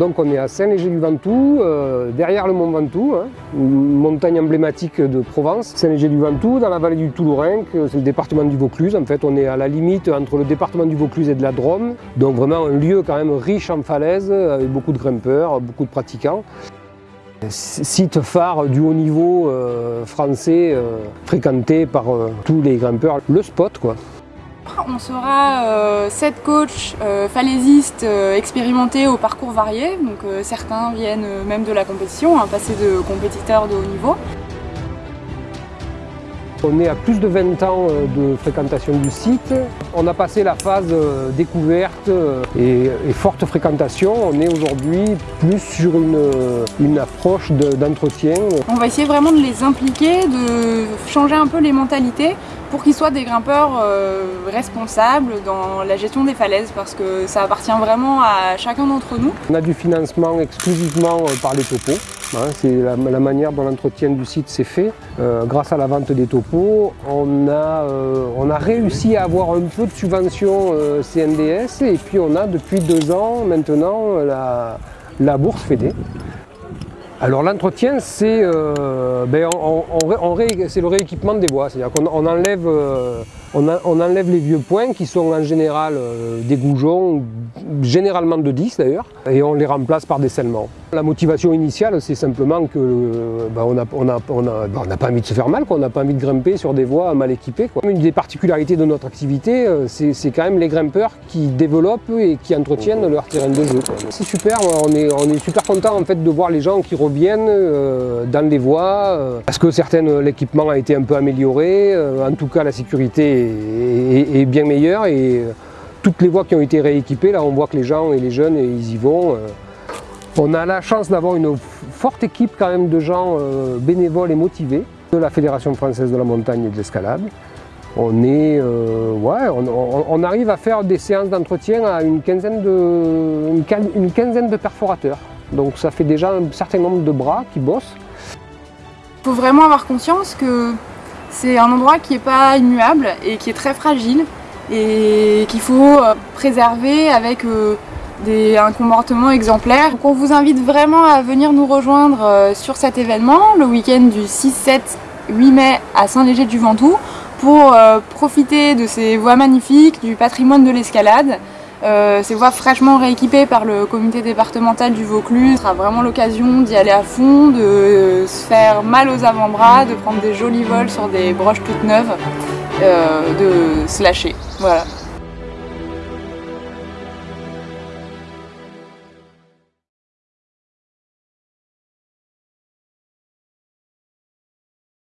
Donc on est à Saint-Léger-du-Ventoux, euh, derrière le Mont Ventoux, hein, une montagne emblématique de Provence. Saint-Léger-du-Ventoux, dans la vallée du Toulourenc, c'est le département du Vaucluse. En fait, on est à la limite entre le département du Vaucluse et de la Drôme. Donc vraiment un lieu quand même riche en falaises, avec beaucoup de grimpeurs, beaucoup de pratiquants. Site phare du haut niveau euh, français, euh, fréquenté par euh, tous les grimpeurs. Le spot quoi. On sera euh, sept coachs euh, falaisistes euh, expérimentés au parcours varié. Donc certains viennent même de la compétition, hein, passer de compétiteurs de haut niveau. On est à plus de 20 ans de fréquentation du site. On a passé la phase découverte et, et forte fréquentation. On est aujourd'hui plus sur une, une approche d'entretien. On va essayer vraiment de les impliquer, de changer un peu les mentalités pour qu'ils soient des grimpeurs euh, responsables dans la gestion des falaises parce que ça appartient vraiment à chacun d'entre nous. On a du financement exclusivement euh, par les topos. Hein, c'est la, manière dont l'entretien du site s'est fait. Euh, grâce à la vente des topos, on a, réussi à avoir un peu de subvention CNDS et puis on a depuis deux ans maintenant la, la bourse FEDE. Alors l'entretien, c'est euh, ben on, le rééquipement des voies, c'est-à-dire qu'on on enlève, euh, on, enlève les vieux points qui sont en général euh, des goujons, généralement de 10 d'ailleurs, et on les remplace par des scellements. La motivation initiale, c'est simplement que n'a pas envie de se faire mal, on n'a pas envie de grimper sur des voies mal équipées. Une des particularités de notre activité, euh, c'est quand même les grimpeurs qui développent et qui entretiennent leur terrain de jeu. C'est super, on est, super content en fait de voir les gens qui reviennent euh, dans les voies, parce que l'équipement a été un peu amélioré, en tout cas la sécurité est, bien meilleure et euh, toutes les voies qui ont été rééquipées, là on voit que les gens et les jeunes ils y vont. Euh. On a la chance d'avoir une forte équipe quand même de gens euh, bénévoles et motivés de la Fédération française de la montagne et de l'escalade. On est, on, arrive à faire des séances d'entretien à une quinzaine, de, une, une quinzaine de perforateurs. Donc ça fait déjà un certain nombre de bras qui bossent. Il faut vraiment avoir conscience que c'est un endroit qui n'est pas immuable et qui est très fragile et qu'il faut euh, préserver avec euh, un comportement exemplaire. Donc on vous invite vraiment à venir nous rejoindre euh, sur cet événement le week-end du 6, 7, 8 mai à Saint-Léger-du-Ventoux pour profiter de ces voies magnifiques, du patrimoine de l'escalade. Euh, ces voies fraîchement rééquipées par le comité départemental du Vaucluse sera vraiment l'occasion d'y aller à fond, de se faire mal aux avant-bras, de prendre des jolis vols sur des broches toutes neuves, euh, de se lâcher. Voilà.